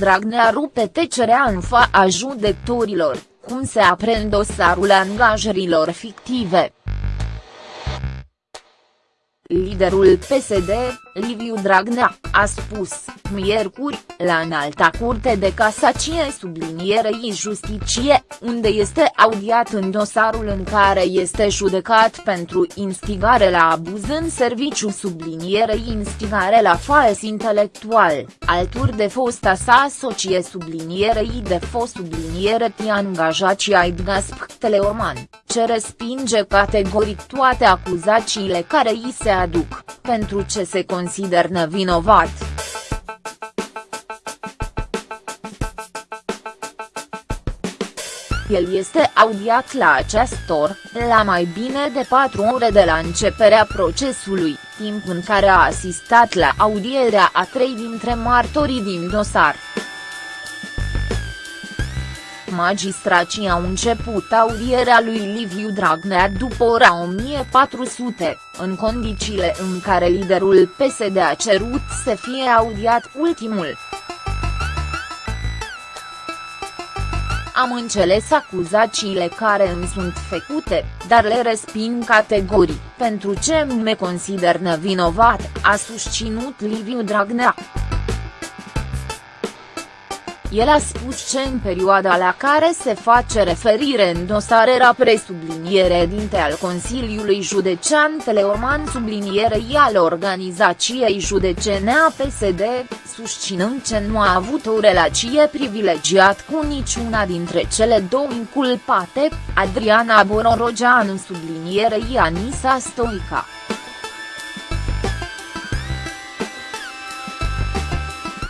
Dragnea rupe tecerea în fața judecătorilor, cum se aprend dosarul angajărilor fictive. Liderul PSD, Liviu Dragnea, a spus, miercuri, la înalta curte de casacie sublinierei justiție, unde este audiat în dosarul în care este judecat pentru instigare la abuz în serviciu sublinierei instigare la fals intelectual, alături de fosta sa socie sublinierei de fost subliniere ti angajații ai Gasp Teleorman, ce respinge categoric toate acuzațiile care îi se aduc, pentru ce se consider nevinovat. El este audiat la acest or, la mai bine de patru ore de la începerea procesului, timp în care a asistat la audierea a trei dintre martorii din dosar. Magistracii au început audierea lui Liviu Dragnea după ora 1400, în condițiile în care liderul PSD a cerut să fie audiat ultimul. Am înțeles acuzațiile care îmi sunt făcute, dar le resping categorii, pentru ce me consider nevinovat, a susținut Liviu Dragnea. El a spus că în perioada la care se face referire în dosar era presubliniere dinte al Consiliului Județean Teleorman sublinierei al organizației județene a PSD, susținând că nu a avut o relație privilegiat cu niciuna dintre cele două inculpate, Adriana Bororogeanu sublinierei Anisa Stoica.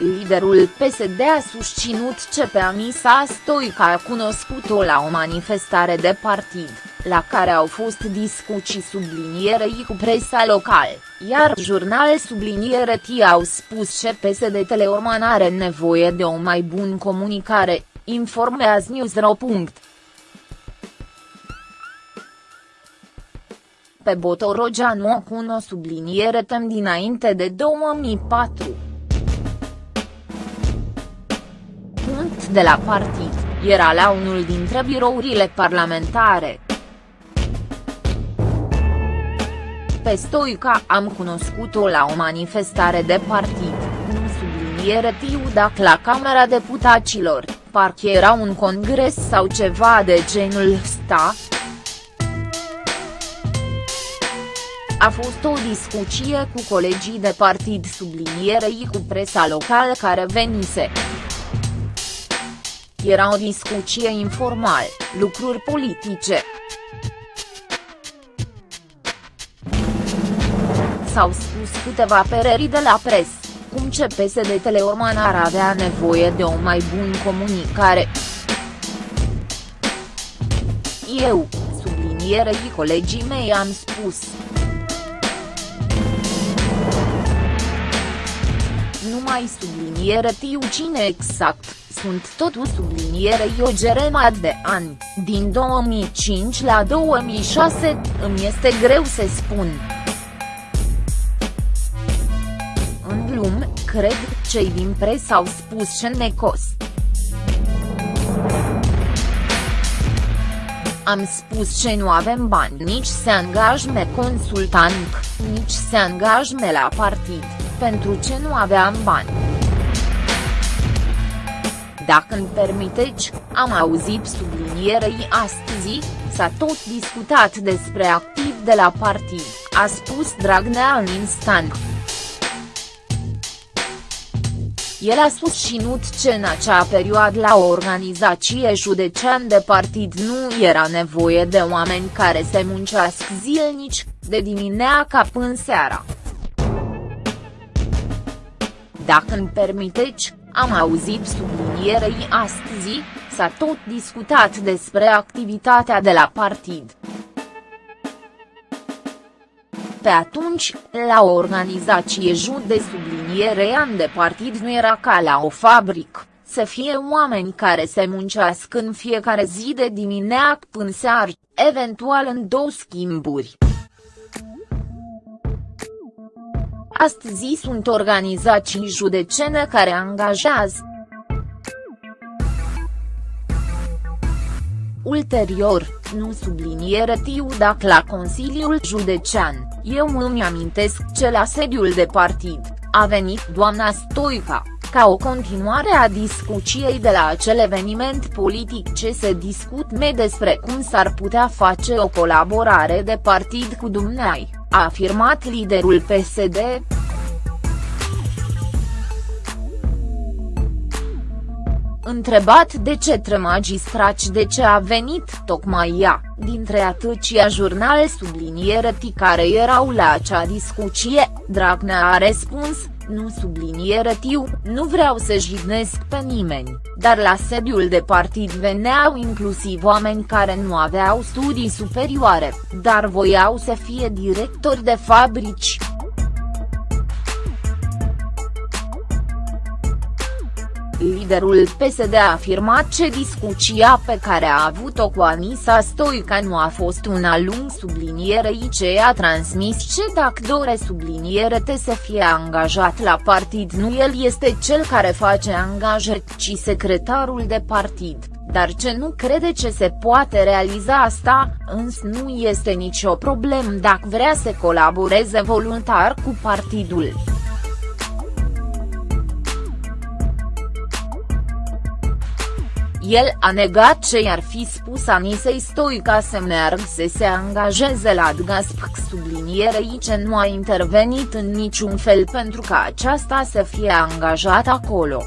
Liderul PSD a susținut ce pe Anisa Stoica a cunoscut-o la o manifestare de partid, la care au fost discuții sublinierei cu presa locală, iar jurnal subliniere T au spus că PSD Teleorman are nevoie de o mai bună comunicare, informează Newsro. Pe Botorogeanu o cunosc subliniere tem dinainte de 2004. De la partid, era la unul dintre birourile parlamentare. Pe Stoica am cunoscut-o la o manifestare de partid, nu subliniere tiu dacă la Camera Deputaților, parcă era un congres sau ceva de genul sta. A fost o discuție cu colegii de partid sublinierei cu presa locală care venise. Era o discuție informală, lucruri politice. S-au spus câteva pereri de la pres, cum ce PSD Teleorman ar avea nevoie de o mai bună comunicare. Eu, sublinierei colegii mei am spus. Nu mai subliniere tiu cine exact sunt totul sublinierei o gerema de ani, din 2005 la 2006, îmi este greu să spun. În glum, cred, cei din presă au spus ce ne cost. Am spus ce nu avem bani nici să angajme consultant, nici să angajme la partid, pentru ce nu aveam bani. Dacă îmi permiteți, am auzit sublinierei astăzi, s-a tot discutat despre activ de la partid, a spus Dragnea în instant. El a susținut că în acea perioadă la o organizație județean de partid nu era nevoie de oameni care se muncească zilnici, de dimineața până seara. Dacă îmi permiteți, am auzit sublinierei astăzi, s-a tot discutat despre activitatea de la partid. Pe atunci, la o organizație jud de subliniere an de partid nu era ca la o fabrică, să fie oameni care se muncească în fiecare zi de dimineață până seară, eventual în două schimburi. Astăzi sunt organizații judecene care angajează. Ulterior, nu subliniere tiu dacă la Consiliul Județean, eu îmi amintesc ce la sediul de partid, a venit doamna Stoica, ca o continuare a discuției de la acel eveniment politic ce se discut me despre cum s-ar putea face o colaborare de partid cu dumneai a afirmat liderul PSD. Întrebat de ce trei magistrați de ce a venit tocmai ea, dintre atâția jurnal subliniere care erau la acea discuție, Dragnea a răspuns, nu subliniere tiu, nu vreau să jignesc pe nimeni, dar la sediul de partid veneau inclusiv oameni care nu aveau studii superioare, dar voiau să fie directori de fabrici. Liderul PSD a afirmat ce discuția pe care a avut-o cu Anisa Stoica nu a fost una lung sublinierei ce a transmis ce dacă dore subliniere te să fie angajat la partid nu el este cel care face angajări ci secretarul de partid, dar ce nu crede ce se poate realiza asta, însă nu este nicio problemă dacă vrea să colaboreze voluntar cu partidul. El a negat ce i-ar fi spus Anisei Stoica să meargă să se angajeze la Dgaspc sublinierei ce nu a intervenit în niciun fel pentru ca aceasta să fie angajat acolo.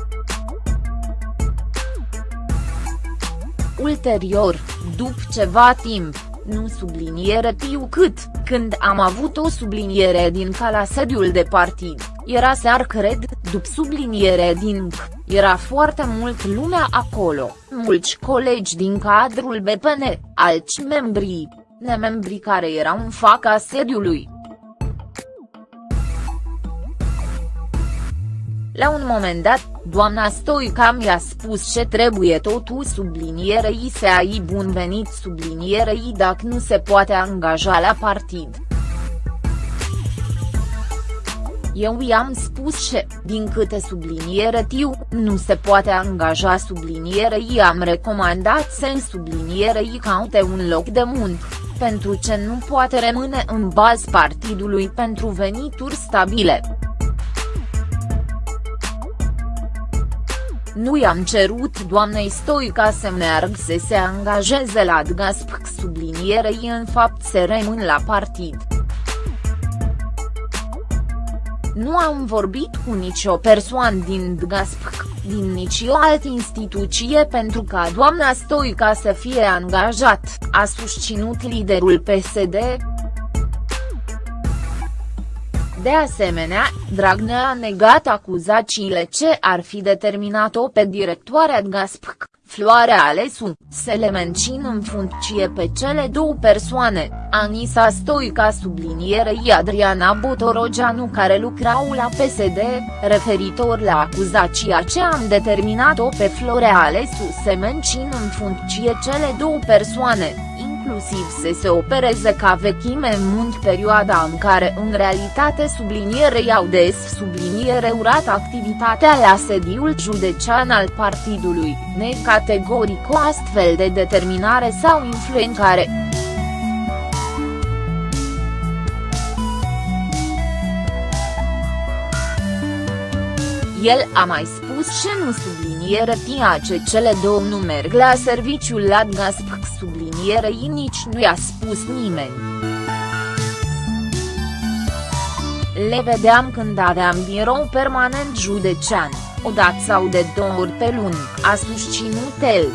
Ulterior, după ceva timp, nu subliniere tiu cât, când am avut o subliniere din ca la sediul de partid, era sear cred, după subliniere din C, era foarte mult lumea acolo, mulți colegi din cadrul BPN, alți membri, nemembri care erau în faca sediului. La un moment dat, doamna Stoica mi-a spus ce trebuie totul sublinierei să ai bun venit sublinierei dacă nu se poate angaja la partid. Eu i-am spus ce, din câte subliniere tiu, nu se poate angaja sublinierei am recomandat să în sublinierei caute un loc de muncă, pentru ce nu poate rămâne în baz partidului pentru venituri stabile. Nu i-am cerut doamnei Stoica să meargă să se angajeze la DGASP sublinierei în fapt să rămân la partid. Nu am vorbit cu nicio persoană din DGASP, din nicio altă instituție pentru ca doamna Stoica să fie angajat, a susținut liderul PSD. De asemenea, Dragnea a negat acuzațiile ce ar fi determinat-o pe directoarea Gaspc, Floarea Alesu, să le mențin în funcție pe cele două persoane, Anisa Stoica sublinierei Adriana Botorogeanu care lucrau la PSD, referitor la acuzația ce am determinat-o pe Florea Alesu să mențin în funcție cele două persoane, inclusiv să se opereze ca vechime în mult perioada în care în realitate sublinierei au des subliniere urat activitatea la sediul județean al partidului, necategoric o astfel de determinare sau influențare. El a mai spus ce nu subliniere tia ce cele două nu merg la serviciul la Gaspc sublinierei nici nu i-a spus nimeni. Le vedeam când aveam birou permanent județean, o dată sau de două ori pe luni, a susținut el.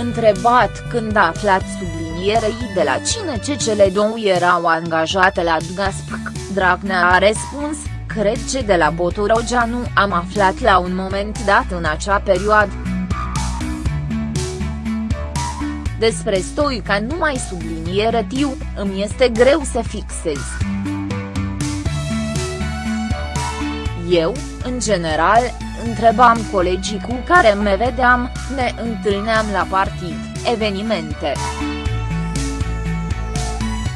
Întrebat când a aflat sublinierei de la cine ce cele două erau angajate la Gaspc, Dragnea a răspuns, cred ce de la Botorogeanu am aflat la un moment dat în acea perioadă. Despre Stoica nu mai subliniere tiu, îmi este greu să fixez. Eu, în general, întrebam colegii cu care me vedeam, ne întâlneam la partid, evenimente.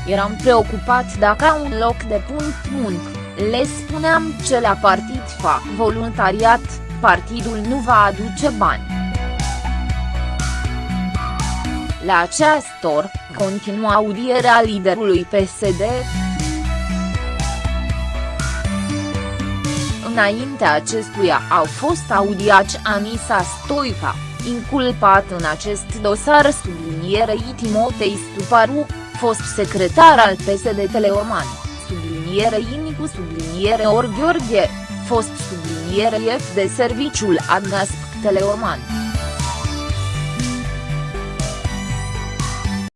Eram preocupat dacă au un loc de punct muncă le spuneam ce la partid fac voluntariat, partidul nu va aduce bani. La această oră, continua audierea liderului PSD. Înaintea acestuia au fost audiați Anisa Stoica, inculpat în acest dosar sublinierei Timotei Stuparu, fost secretar al PSD Teleorman, sublinierei Inicu subliniere Or Gheorghe, fost sublinierei F de serviciul Adgasp Teleorman.